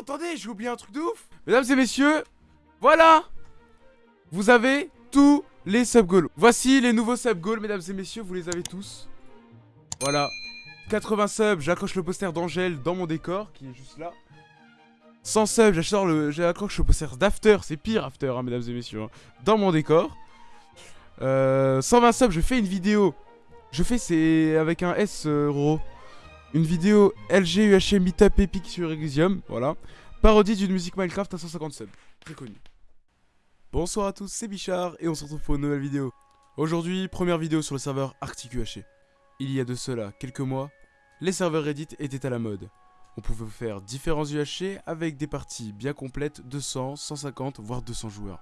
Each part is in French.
attendez, j'ai oublié un truc de ouf Mesdames et messieurs, voilà Vous avez tous les sub goals. Voici les nouveaux sub goals, mesdames et messieurs, vous les avez tous. Voilà. 80 subs, j'accroche le poster d'Angèle dans mon décor, qui est juste là. 100 subs, j'accroche le poster d'After, c'est pire After, hein, mesdames et messieurs, hein, dans mon décor. Euh, 120 subs, je fais une vidéo. Je fais, c'est avec un S, euh, Une vidéo LG UHM Meetup Epic sur Elysium, voilà. Parodie d'une musique Minecraft à 150 subs, très connu. Bonsoir à tous, c'est Bichard et on se retrouve pour une nouvelle vidéo. Aujourd'hui, première vidéo sur le serveur Arctic UHC. Il y a de cela quelques mois, les serveurs Reddit étaient à la mode. On pouvait faire différents UHC avec des parties bien complètes de 100, 150 voire 200 joueurs.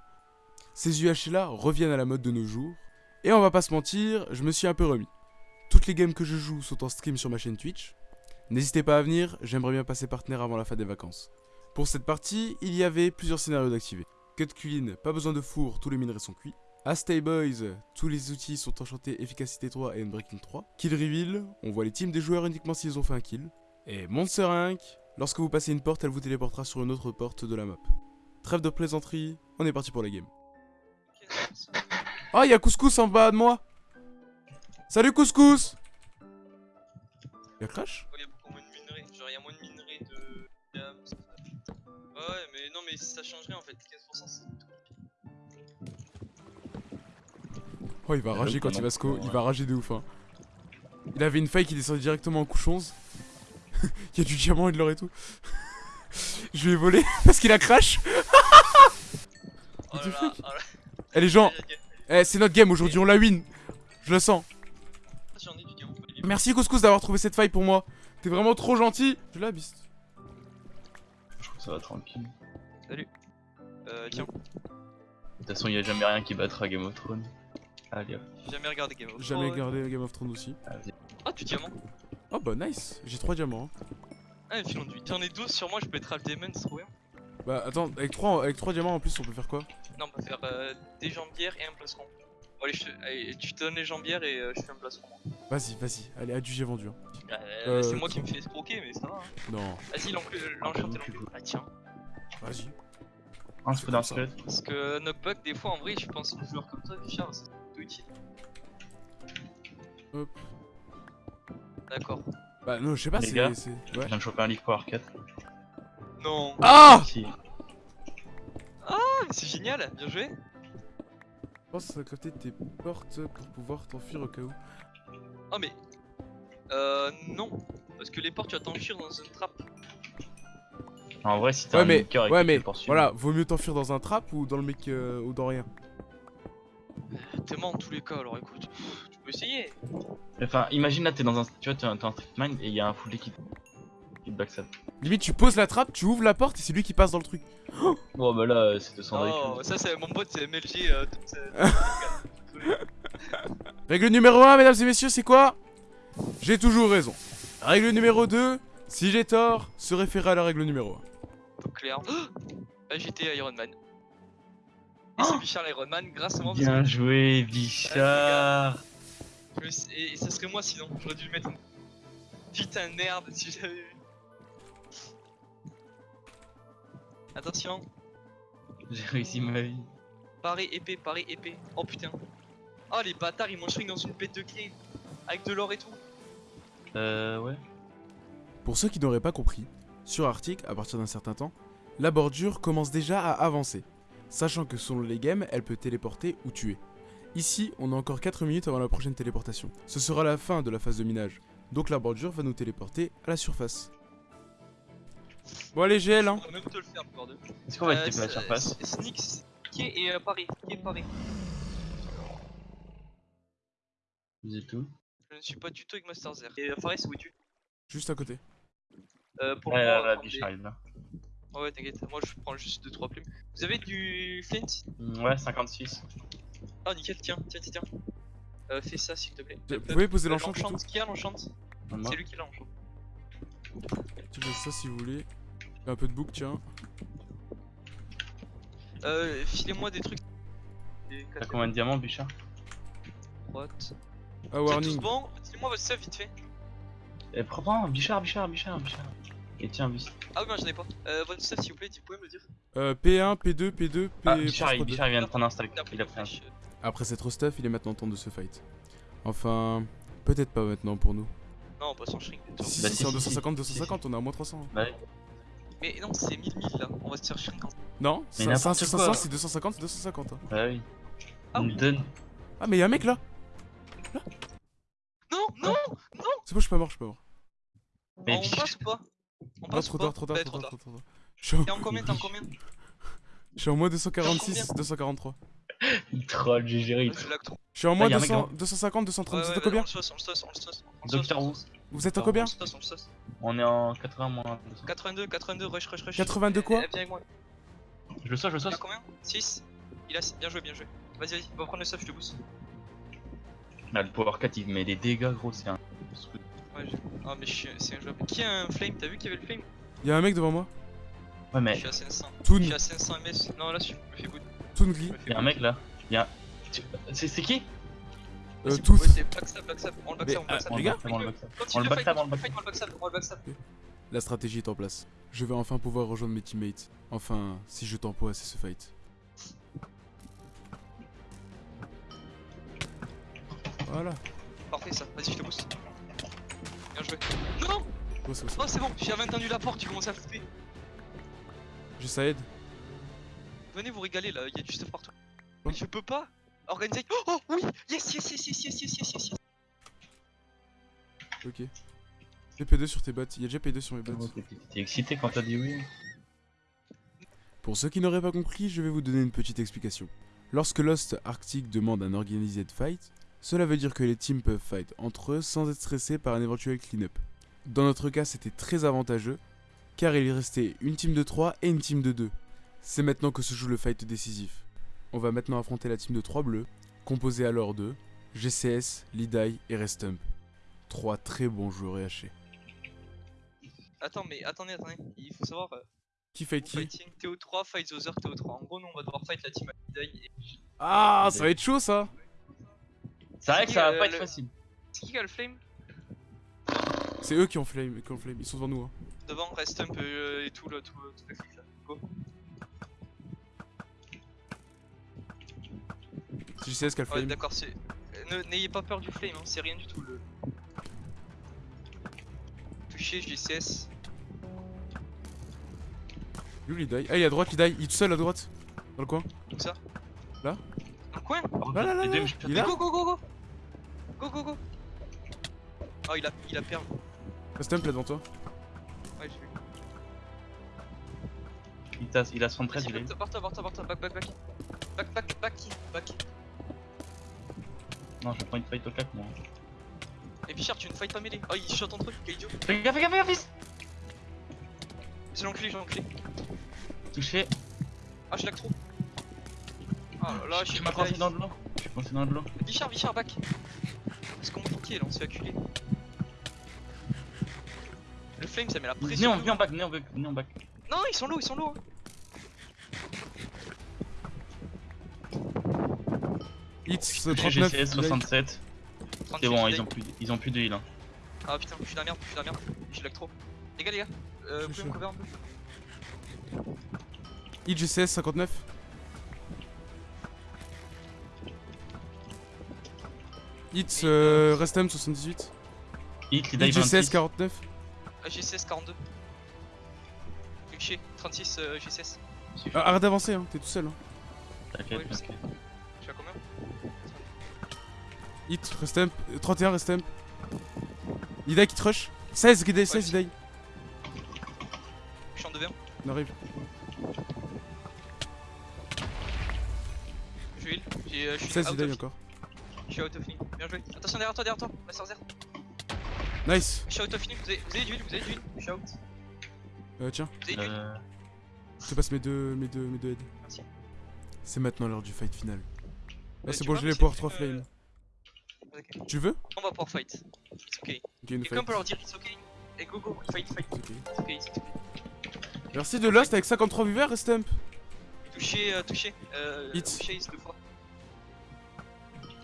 Ces UHC là reviennent à la mode de nos jours, et on va pas se mentir, je me suis un peu remis. Toutes les games que je joue sont en stream sur ma chaîne Twitch. N'hésitez pas à venir, j'aimerais bien passer partenaire avant la fin des vacances. Pour cette partie, il y avait plusieurs scénarios d'activer. Cut clean, pas besoin de four, tous les minerais sont cuits. Astay Boys, tous les outils sont enchantés efficacité 3 et unbreaking 3. Kill reveal, on voit les teams des joueurs uniquement s'ils ont fait un kill. Et Monster Inc, lorsque vous passez une porte, elle vous téléportera sur une autre porte de la map. Trêve de plaisanterie, on est parti pour la game. Oh, il y a Couscous en bas de moi Salut Couscous Y'a Crash? Y'a beaucoup moins de minerais, genre y'a moins de minerais de... Ouais, mais non, mais ça changerait en fait, 15% c'est Oh, il va rager quand il va sco, il va rager de ouf. Hein. Il avait une faille qui descendait directement en couche 11. il y a du diamant et de l'or et tout. Je vais voler parce qu'il a crash. oh là là, oh là. Eh les gens, eh, c'est notre game aujourd'hui, on la win. Je le sens. Merci Couscous d'avoir trouvé cette faille pour moi. T'es vraiment trop gentil. Je la biste. Je trouve que ça va tranquille. Salut. Euh, tiens. De toute façon, y'a jamais rien qui battra Game of Thrones. Allez hop. J'ai jamais regardé Game of Thrones. Jamais regardé Game of Thrones aussi. Ah, tu diamant. Oh bah nice, j'ai 3 diamants. Hein. Ah, filon de 8. T'en es 12 sur moi, je peux être Demon, c'est trop bien. Bah attends, avec 3, avec 3 diamants en plus, on peut faire quoi? Non, on peut faire euh, des jambières et un plastron. Bon, allez, je te... allez, tu te donnes les jambières et euh, je fais un plastron. Vas-y, vas-y, allez, adieu, j'ai vendu. Hein. Euh, c'est moi qui me fais escroquer, mais ça va. Hein. Non. Vas-y, l'enchanté l'enchanté. Ah, tiens. Vas-y. Un peu dans Parce que Knockback, des fois, en vrai, je pense aux joueurs comme toi, Bichard, c'est plutôt utile. Hop. D'accord. Bah non, je sais pas, c'est... Ouais. Je viens de choper un livre Power 4. Non. Ah si. Ah, mais c'est génial, bien joué. Pense à côté de tes portes pour pouvoir t'enfuir au cas où. Oh mais... Euh... Non. Parce que les portes, tu vas t'enfuir dans une trappe. En vrai, si t'as ouais, un mais, cœur ouais, mais voilà, vaut mieux t'enfuir dans un trap ou dans le mec euh, ou dans rien. T'es mort en tous les cas, alors écoute, tu peux essayer. Enfin, imagine là, t'es dans un, tu vois, t'es un, un mine et il y a un full qui, qui te backstab. Limite, tu poses la trappe, tu ouvres la porte et c'est lui qui passe dans le truc. Oh bah là, c'est 200 Oh, ça c'est mon pote, c'est MLG. Euh, Règle numéro 1, mesdames et messieurs, c'est quoi? J'ai toujours raison. Règle numéro 2, si j'ai tort, se référer à la règle numéro 1. Clair. Ah, j'étais Iron Man. Et c'est Bichard l'Iron Man grâce à moi. Bien joué, Bichard. Et ça serait moi sinon, j'aurais dû le mettre. Putain, merde, si j'avais vu. Attention. J'ai réussi ma vie. Pareil épée, pareil épée. Oh putain. Oh les bâtards, ils m'ont dans une bête de clé. Avec de l'or et tout. Euh, ouais. Pour ceux qui n'auraient pas compris, sur Arctic, à partir d'un certain temps, la bordure commence déjà à avancer. Sachant que selon les games, elle peut téléporter ou tuer. Ici, on a encore 4 minutes avant la prochaine téléportation. Ce sera la fin de la phase de minage. Donc la bordure va nous téléporter à la surface. Bon allez GL hein Est-ce qu'on va être à la surface qui et euh, Paris, qui est Paris Vous êtes où? Je ne suis pas du tout avec Master Zer. Et euh, c'est où es-tu? Juste à côté. Euh, pour ouais, moi, là, la biche arrive là. Oh ouais, t'inquiète, moi je prends juste 2-3 plumes. Vous avez du flint? Mm, Ouais, 56. Oh nickel, tiens, tiens, tiens, tiens. Euh, fais ça s'il te plaît. Vous pouvez poser l'enchant Qui a l'enchant C'est lui qui l'a l'enchant. Tu fais ça si vous voulez. Un peu de bouc, tiens. Euh, filez-moi des trucs. T'as combien de diamants, Bichard Droite. Ah, warning. C'est bon Dis-moi votre stuff vite fait. Eh, prends, Bichard, Bichard, Bichard, Bichard. Et tiens, vis. Ah oui, moi j'en ai pas. Euh, votre stuff, s'il vous plaît, vous pouvez me le dire. Euh, P1, P2, P2, P... Ah, Bichard, il, P2. Bichard, il vient de prendre un stack. Il a pris Il a une pris un. Après cette stuff, il est maintenant temps de se fight. Enfin, peut-être pas maintenant pour nous. Non, pas sans shrink. Si, Bah, si, si, c'est en si, 250, si. 250, on est à moins 300. Bah ouais. Mais non, c'est 1000 1000 là. On va se faire shrink en. Non, n'importe 500, quoi. c'est 250, c'est 250. hein. Bah oui. Ah me donne. Ah, mais y'a un mec là Non, non C'est bon, je suis pas mort, je suis pas mort. Mais On passe ou pas On Non, passe trop ou tard, pas trop tard, trop tard, trop tard. En, T'es en combien T'es en combien je suis en moins T'es 246, en 243. Il troll, j'ai géré. il Je suis en moins Ah, y'a un 200, mec, 250, Ouais, 230. ouais, Vous êtes à combien On le sauce, on le sauce, on le sauce. on le Bah, Docteur Who. Vous êtes à On combien on est en 80 moins 200. 82, 82, rush, rush, rush. 82 quoi Eh, Viens avec moi. Je le sauce, je le Il a sauce. combien? 6 Il a 6. Bien joué, bien joué. Vas-y, vas-y, va prendre le stuff, je te boost. Ah, le Power 4 il met des dégâts, gros, c'est un. Ouais, je... Ah, mais je suis- c'est un joueur. Qui a un flame? T'as vu qu'il y avait le flame? Y'a un mec devant moi. Ouais, Je mais suis à 500. Toon, Je suis à 500 ms. Non, là, je me fais good. Toon Glee. Je me fais y'a un mec là. Y'a. C'est c'est qui? Euh, backstab, backstab. On le backstab, on le backstab. On le backstab. Continue On le backstab, on le. La stratégie est en place. Je vais enfin pouvoir rejoindre mes teammates. Enfin, si je tempo assez ce fight. Voilà. Parfait ça, vas-y je te booste. Bien joué. Non. Oh c'est bon, j'avais entendu la porte, tu commences à flipper. Juste ça aide. Venez vous régaler là, il y a du stuff partout. Mais je peux pas organiser. Oh, oh oui Yes yes yes yes yes yes yes yes Ok. P2 sur tes bottes, il y a déjà P2 sur mes bottes. T'es excité quand t'as dit oui Pour ceux qui n'auraient pas compris, je vais vous donner une petite explication. Lorsque Lost Arctic demande un Organized Fight, cela veut dire que les teams peuvent fight entre eux sans être stressés par un éventuel clean-up. Dans notre cas, c'était très avantageux, car il restait une team de 3 et une team de 2. C'est maintenant que se joue le fight décisif. On va maintenant affronter la team de 3 bleus, composée alors de GCS, Lidai et Restump. Trois très bons joueurs EHC. Attends, mais attendez, attendez. Il faut savoir. euh, Qui fight qui? fighting TO3, fight other TO3. En gros, nous on va devoir fight la team Alidai et. Ah, ça va être chaud ça C'est vrai que ça va Euh, pas être le- facile. C'est qui qui a le flame C'est eux qui ont flame, qui ont flame. Ils sont devant nous. Hein. Devant, reste un peu euh, et tout, là, tout, tout le clic là. Go. C'est GCS qui a le Ouais, flame. d'accord, c'est. euh, ne- N'ayez pas peur du flame, hein, c'est rien du tout. Le... Touché, GCS. Où Lidai Ah, il est à droite, Lidai. Il est tout seul à droite. Dans le coin. Où ça? Là Dans le coin? Là, là, là, là. Il est là Go, go, go, go Go, go, go Oh, il a, il a perdu. Restump là devant toi. Ouais, j'ai vu. Il, t'a- il a 73, il est. barre-toi, barre-toi, back, back, back. Back, back, back, back. Non, je prends une fight au clap, moi. Et Bichard, tu ne fight pas mêlée? Oh, il shot entre eux, quel idiot. Fais gaffe, fais gaffe, fais gaffe, fils C'est l'enculé, j'ai l'enculé. Touché. Ah, je lag trop. Ah là là, je suis coincé dans de l'eau. Je suis coincé dans de l'eau. Bichard, Bichard, back. C'est compliqué là, on se fait acculer. Le flame, ça met la pression. en, venez en back, venez en back, venez en back. Non, ils sont low, ils sont low. 39. GCS 67. 38, C'est bon, ils ont plus, ils ont plus de heal. Hein. Ah putain, je suis dans la merde, je suis dans la merde. Je lag trop. Les gars, les gars, euh, Je vous suis pouvez me chaud. cover un peu? Hits GCS 59. Hits euh, Restum 78. Hit, les GCS 26. 49. Ah, GCS 42. Touché, 36 euh, GCS. Ah, arrête d'avancer, hein. t'es tout seul. Hein. T'inquiète, Ouais. Je suis à combien? Hit Restump. euh, 31 Restump. Lidai qui te rush. 16 Lidai, 16 je- Lidai. Je suis en 2v1. On arrive. Je heal. J'ai, euh, Je suis 16 out Lidai of encore. Je suis out of heal. Bien joué. Attention derrière toi, derrière toi. Master Zer. Nice. Je suis out of heal. Vous avez, vous avez du heal, vous avez du heal. Je suis out. Euh, tiens, Vous avez du heal. Euh, je te passe mes deux, mes deux, mes deux aides. Merci. C'est maintenant l'heure du fight final. Ah, Euh, c'est bon, j'ai les power une, 3 euh, flames. Ok. Tu veux? On va pouvoir fight. It's okay. Ok, une Quelqu'un peut leur dire it's okay. Et go go, fight, fight. Ok. It's okay, it's okay. Merci de Lost avec 53 viewers, Restump. Touché, euh, touché. Euh, Hit. Chase deux fois.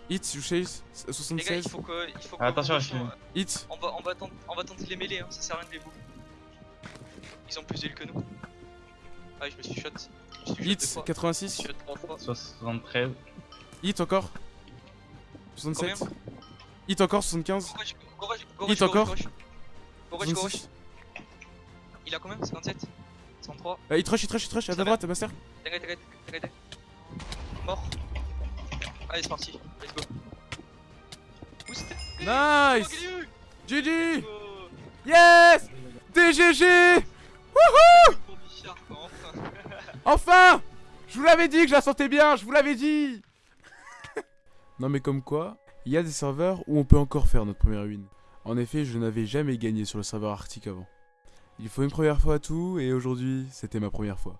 Hits, you chase, Les gars, il 76. faut que. Il faut que Ah, attention, attention, je- Hits, on, va, on, va tenter, on va tenter de les mêler, hein. ça sert à rien de les bouger. Ils ont plus d'îles que nous. Ah, je me suis shot. Je me suis shot deux Hit fois. 86. Je me suis shot trois fois. 73. Hit encore. 67. Hit encore 75. Go rush, go rush, go Hit encore. rush, go rush. Go rush, go rush. 66. Il a combien 57 103 Euh, hit rush, hit rush, hit rush, à ta droite, Master. T'arrêtes, t'arrêtes, t'arrêtes. Mort. Allez, c'est parti. Let's go. Nice GG. Yes DGG enfin. Enfin Je vous l'avais dit que je la sentais bien, je vous l'avais dit Non mais comme quoi, il y a des serveurs où on peut encore faire notre première win. En effet, je n'avais jamais gagné sur le serveur arctique avant. Il faut une première fois à tout, et aujourd'hui, c'était ma première fois.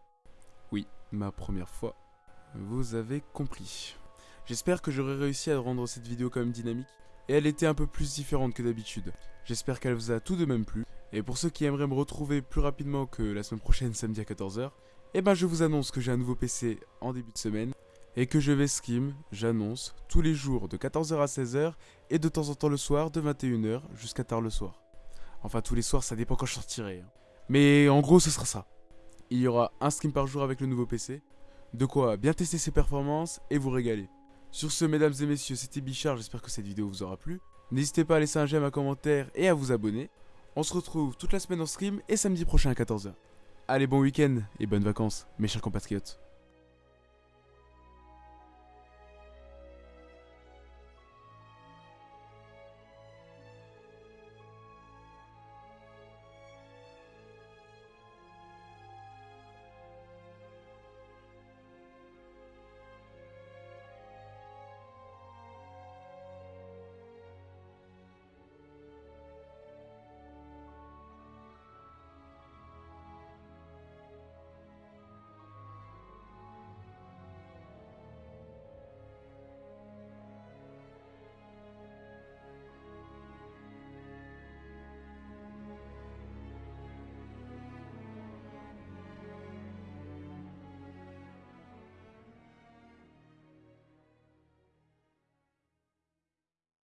Oui, ma première fois. Vous avez compris. J'espère que j'aurai réussi à rendre cette vidéo quand même dynamique, et elle était un peu plus différente que d'habitude. J'espère qu'elle vous a tout de même plu, et pour ceux qui aimeraient me retrouver plus rapidement que la semaine prochaine samedi à 14h, eh ben je vous annonce que j'ai un nouveau PC en début de semaine et que je vais stream, j'annonce, tous les jours de 14h à 16h et de temps en temps le soir de 21h jusqu'à tard le soir. Enfin tous les soirs ça dépend quand je sortirai. hein. Mais en gros ce sera ça. Il y aura un stream par jour avec le nouveau PC, de quoi bien tester ses performances et vous régaler. Sur ce mesdames et messieurs c'était Bichard, j'espère que cette vidéo vous aura plu. N'hésitez pas à laisser un j'aime, un commentaire et à vous abonner. On se retrouve toute la semaine en stream et samedi prochain à 14h. Allez, bon week-end et bonnes vacances, mes chers compatriotes.